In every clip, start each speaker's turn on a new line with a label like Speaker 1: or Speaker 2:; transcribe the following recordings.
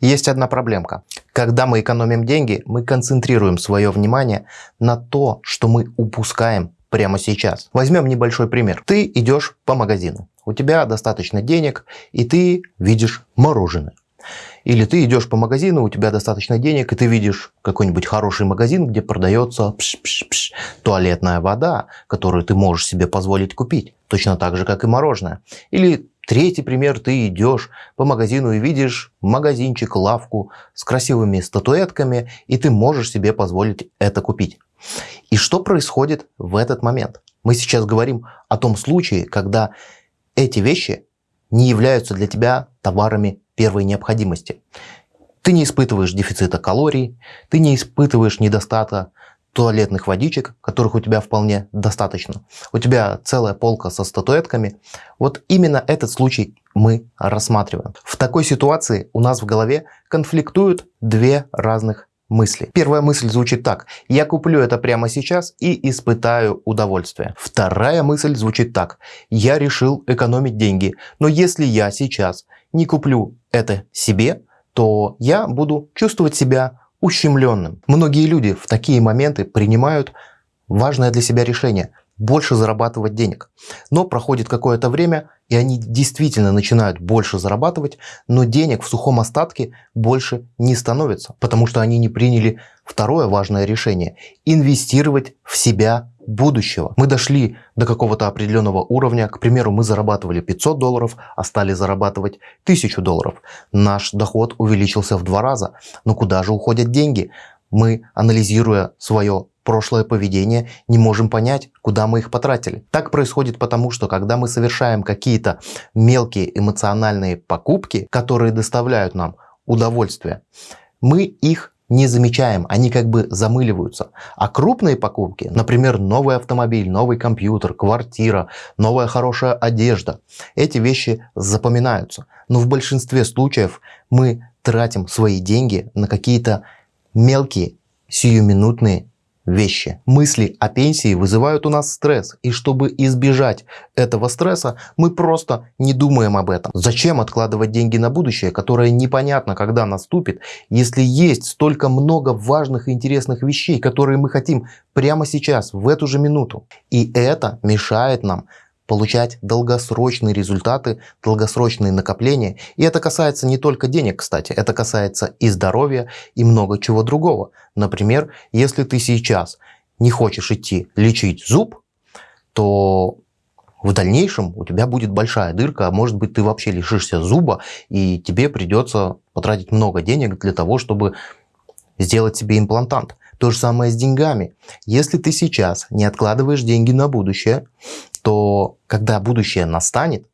Speaker 1: Есть одна проблемка. Когда мы экономим деньги, мы концентрируем свое внимание на то, что мы упускаем прямо сейчас. Возьмем небольшой пример. Ты идешь по магазину, у тебя достаточно денег, и ты видишь мороженое. Или ты идешь по магазину, у тебя достаточно денег, и ты видишь какой-нибудь хороший магазин, где продается пш -пш -пш, туалетная вода, которую ты можешь себе позволить купить. Точно так же, как и мороженое. Или Третий пример, ты идешь по магазину и видишь магазинчик, лавку с красивыми статуэтками, и ты можешь себе позволить это купить. И что происходит в этот момент? Мы сейчас говорим о том случае, когда эти вещи не являются для тебя товарами первой необходимости. Ты не испытываешь дефицита калорий, ты не испытываешь недостатка туалетных водичек, которых у тебя вполне достаточно. У тебя целая полка со статуэтками. Вот именно этот случай мы рассматриваем. В такой ситуации у нас в голове конфликтуют две разных мысли. Первая мысль звучит так. Я куплю это прямо сейчас и испытаю удовольствие. Вторая мысль звучит так. Я решил экономить деньги, но если я сейчас не куплю это себе, то я буду чувствовать себя ущемленным. Многие люди в такие моменты принимают важное для себя решение – больше зарабатывать денег. Но проходит какое-то время, и они действительно начинают больше зарабатывать, но денег в сухом остатке больше не становится, потому что они не приняли второе важное решение – инвестировать в себя будущего. Мы дошли до какого-то определенного уровня, к примеру, мы зарабатывали 500 долларов, а стали зарабатывать 1000 долларов. Наш доход увеличился в два раза. Но куда же уходят деньги? Мы, анализируя свое прошлое поведение, не можем понять, куда мы их потратили. Так происходит потому, что когда мы совершаем какие-то мелкие эмоциональные покупки, которые доставляют нам удовольствие, мы их не замечаем, они как бы замыливаются. А крупные покупки, например, новый автомобиль, новый компьютер, квартира, новая хорошая одежда, эти вещи запоминаются. Но в большинстве случаев мы тратим свои деньги на какие-то мелкие, сиюминутные вещи. Мысли о пенсии вызывают у нас стресс, и чтобы избежать этого стресса, мы просто не думаем об этом. Зачем откладывать деньги на будущее, которое непонятно когда наступит, если есть столько много важных и интересных вещей, которые мы хотим прямо сейчас, в эту же минуту. И это мешает нам получать долгосрочные результаты, долгосрочные накопления. И это касается не только денег, кстати, это касается и здоровья, и много чего другого. Например, если ты сейчас не хочешь идти лечить зуб, то в дальнейшем у тебя будет большая дырка, а может быть ты вообще лишишься зуба, и тебе придется потратить много денег для того, чтобы сделать себе имплантант. То же самое с деньгами. Если ты сейчас не откладываешь деньги на будущее, то когда будущее настанет,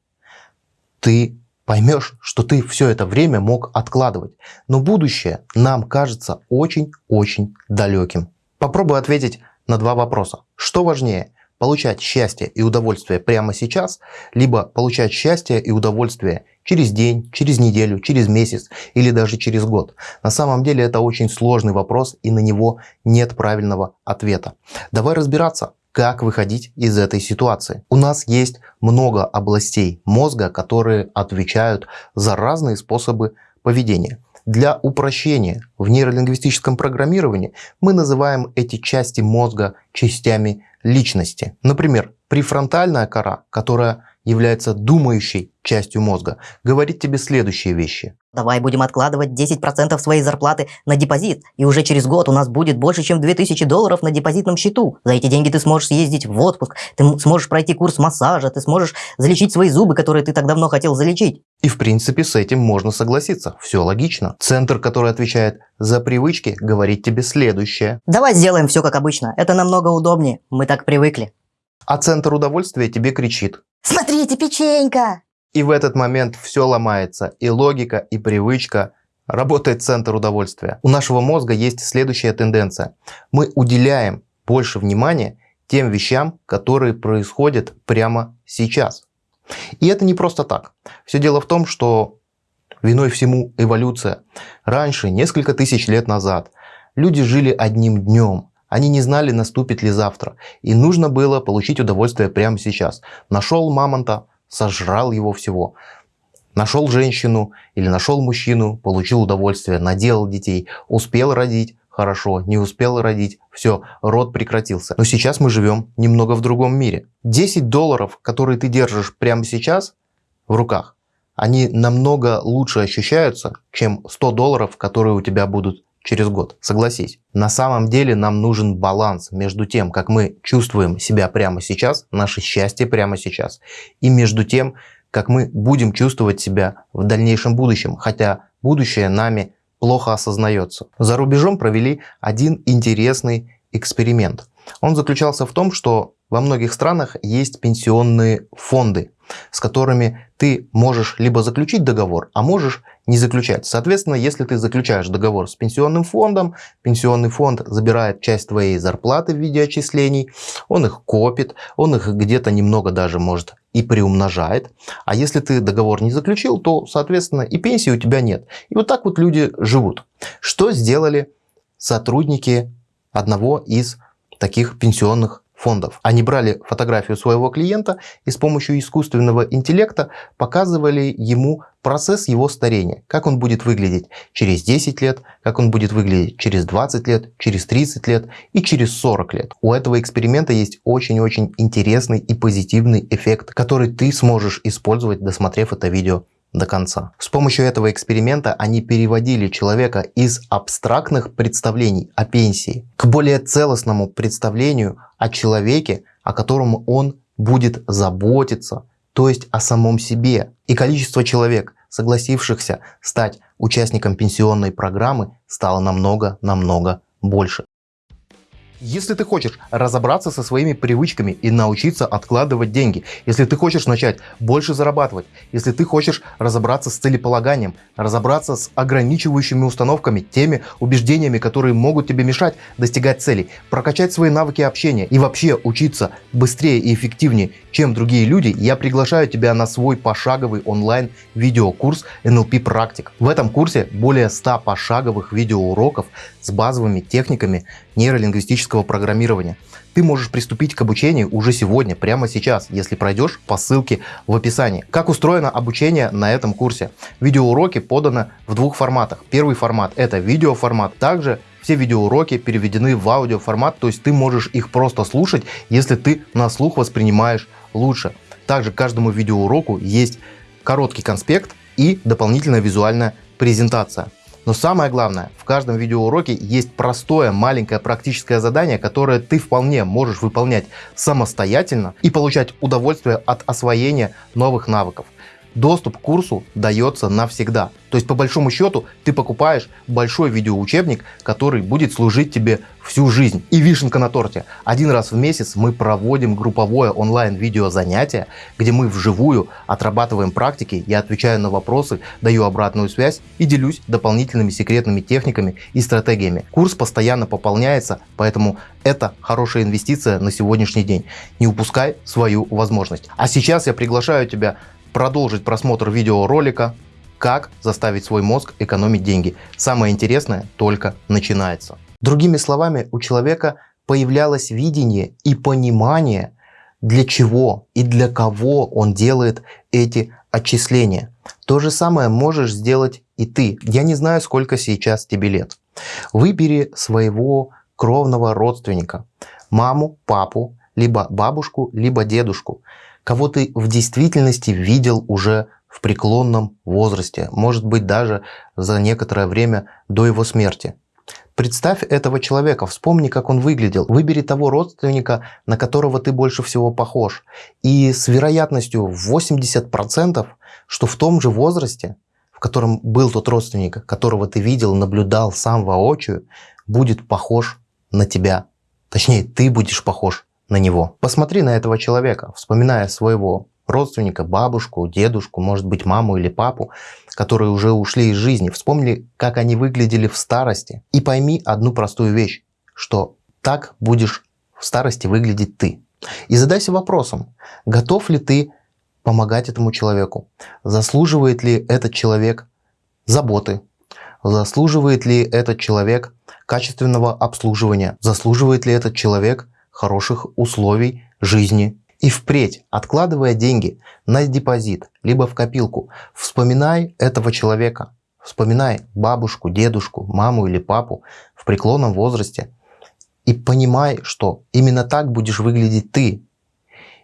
Speaker 1: ты поймешь, что ты все это время мог откладывать. Но будущее нам кажется очень-очень далеким. Попробуй ответить на два вопроса. Что важнее, получать счастье и удовольствие прямо сейчас, либо получать счастье и удовольствие через день, через неделю, через месяц или даже через год. На самом деле это очень сложный вопрос и на него нет правильного ответа. Давай разбираться, как выходить из этой ситуации. У нас есть много областей мозга, которые отвечают за разные способы поведения. Для упрощения в нейролингвистическом программировании мы называем эти части мозга частями личности. Например, префронтальная кора, которая является думающей частью мозга, говорит тебе следующие вещи.
Speaker 2: Давай будем откладывать 10% своей зарплаты на депозит, и уже через год у нас будет больше, чем 2000 долларов на депозитном счету. За эти деньги ты сможешь съездить в отпуск, ты сможешь пройти курс массажа, ты сможешь залечить свои зубы, которые ты так давно хотел залечить.
Speaker 1: И в принципе с этим можно согласиться, все логично. Центр, который отвечает за привычки, говорит тебе следующее.
Speaker 2: Давай сделаем все как обычно, это намного удобнее, мы так привыкли.
Speaker 1: А центр удовольствия тебе кричит.
Speaker 2: Смотрите, печенька!
Speaker 1: И в этот момент все ломается, и логика, и привычка, работает центр удовольствия. У нашего мозга есть следующая тенденция. Мы уделяем больше внимания тем вещам, которые происходят прямо сейчас. И это не просто так. Все дело в том, что виной всему эволюция. Раньше, несколько тысяч лет назад, люди жили одним днем. Они не знали, наступит ли завтра. И нужно было получить удовольствие прямо сейчас. Нашел мамонта, сожрал его всего. Нашел женщину или нашел мужчину, получил удовольствие, наделал детей, успел родить, хорошо, не успел родить, все, род прекратился. Но сейчас мы живем немного в другом мире. 10 долларов, которые ты держишь прямо сейчас в руках, они намного лучше ощущаются, чем 100 долларов, которые у тебя будут через год. Согласись. На самом деле нам нужен баланс между тем, как мы чувствуем себя прямо сейчас, наше счастье прямо сейчас, и между тем, как мы будем чувствовать себя в дальнейшем будущем, хотя будущее нами плохо осознается. За рубежом провели один интересный эксперимент. Он заключался в том, что во многих странах есть пенсионные фонды, с которыми ты можешь либо заключить договор, а можешь не заключать. Соответственно, если ты заключаешь договор с пенсионным фондом, пенсионный фонд забирает часть твоей зарплаты в виде отчислений, он их копит, он их где-то немного даже может и приумножает. А если ты договор не заключил, то, соответственно, и пенсии у тебя нет. И вот так вот люди живут. Что сделали сотрудники одного из таких пенсионных фондов. Они брали фотографию своего клиента и с помощью искусственного интеллекта показывали ему процесс его старения. Как он будет выглядеть через 10 лет, как он будет выглядеть через 20 лет, через 30 лет и через 40 лет. У этого эксперимента есть очень-очень интересный и позитивный эффект, который ты сможешь использовать, досмотрев это видео до конца. С помощью этого эксперимента они переводили человека из абстрактных представлений о пенсии к более целостному представлению о человеке, о котором он будет заботиться, то есть о самом себе. И количество человек, согласившихся стать участником пенсионной программы, стало намного-намного больше. Если ты хочешь разобраться со своими привычками и научиться откладывать деньги, если ты хочешь начать больше зарабатывать, если ты хочешь разобраться с целеполаганием, разобраться с ограничивающими установками, теми убеждениями, которые могут тебе мешать достигать целей, прокачать свои навыки общения и вообще учиться быстрее и эффективнее, чем другие люди, я приглашаю тебя на свой пошаговый онлайн видеокурс NLP практик. В этом курсе более 100 пошаговых видеоуроков с базовыми техниками нейролингвистического программирования. Ты можешь приступить к обучению уже сегодня, прямо сейчас, если пройдешь по ссылке в описании. Как устроено обучение на этом курсе? Видеоуроки поданы в двух форматах. Первый формат это видеоформат. Также все видеоуроки переведены в аудиоформат, то есть ты можешь их просто слушать, если ты на слух воспринимаешь лучше. Также к каждому видеоуроку есть короткий конспект и дополнительная визуальная презентация. Но самое главное, в каждом видеоуроке есть простое маленькое практическое задание, которое ты вполне можешь выполнять самостоятельно и получать удовольствие от освоения новых навыков. Доступ к курсу дается навсегда. То есть по большому счету ты покупаешь большой видеоучебник, который будет служить тебе всю жизнь. И вишенка на торте. Один раз в месяц мы проводим групповое онлайн видео занятие, где мы вживую отрабатываем практики, я отвечаю на вопросы, даю обратную связь и делюсь дополнительными секретными техниками и стратегиями. Курс постоянно пополняется, поэтому это хорошая инвестиция на сегодняшний день. Не упускай свою возможность. А сейчас я приглашаю тебя продолжить просмотр видеоролика «Как заставить свой мозг экономить деньги». Самое интересное только начинается. Другими словами, у человека появлялось видение и понимание, для чего и для кого он делает эти отчисления. То же самое можешь сделать и ты. Я не знаю, сколько сейчас тебе лет. Выбери своего кровного родственника, маму, папу, либо бабушку, либо дедушку кого ты в действительности видел уже в преклонном возрасте, может быть даже за некоторое время до его смерти. Представь этого человека, вспомни, как он выглядел. Выбери того родственника, на которого ты больше всего похож. И с вероятностью 80%, что в том же возрасте, в котором был тот родственник, которого ты видел, наблюдал сам воочию, будет похож на тебя. Точнее, ты будешь похож на него. Посмотри на этого человека, вспоминая своего родственника, бабушку, дедушку, может быть, маму или папу, которые уже ушли из жизни. Вспомни, как они выглядели в старости. И пойми одну простую вещь, что так будешь в старости выглядеть ты. И задайся вопросом, готов ли ты помогать этому человеку? Заслуживает ли этот человек заботы? Заслуживает ли этот человек качественного обслуживания? Заслуживает ли этот человек хороших условий жизни. И впредь, откладывая деньги на депозит, либо в копилку, вспоминай этого человека. Вспоминай бабушку, дедушку, маму или папу в преклонном возрасте. И понимай, что именно так будешь выглядеть ты.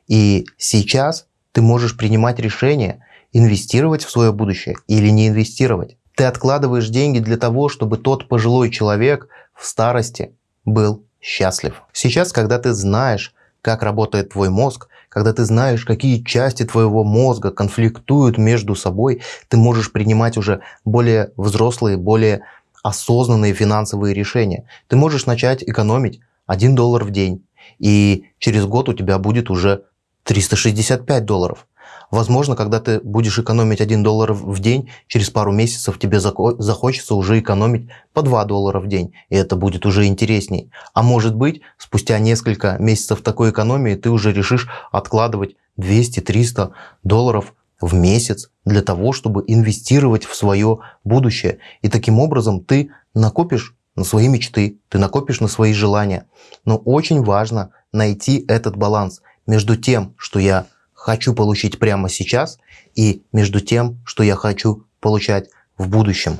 Speaker 1: И сейчас ты можешь принимать решение, инвестировать в свое будущее или не инвестировать. Ты откладываешь деньги для того, чтобы тот пожилой человек в старости был счастлив. Сейчас, когда ты знаешь, как работает твой мозг, когда ты знаешь, какие части твоего мозга конфликтуют между собой, ты можешь принимать уже более взрослые, более осознанные финансовые решения. Ты можешь начать экономить 1 доллар в день, и через год у тебя будет уже 365 долларов. Возможно, когда ты будешь экономить 1 доллар в день, через пару месяцев тебе захочется уже экономить по 2 доллара в день, и это будет уже интересней. А может быть, спустя несколько месяцев такой экономии ты уже решишь откладывать 200-300 долларов в месяц для того, чтобы инвестировать в свое будущее. И таким образом ты накопишь на свои мечты, ты накопишь на свои желания. Но очень важно найти этот баланс между тем, что я хочу получить прямо сейчас, и между тем, что я хочу получать в будущем.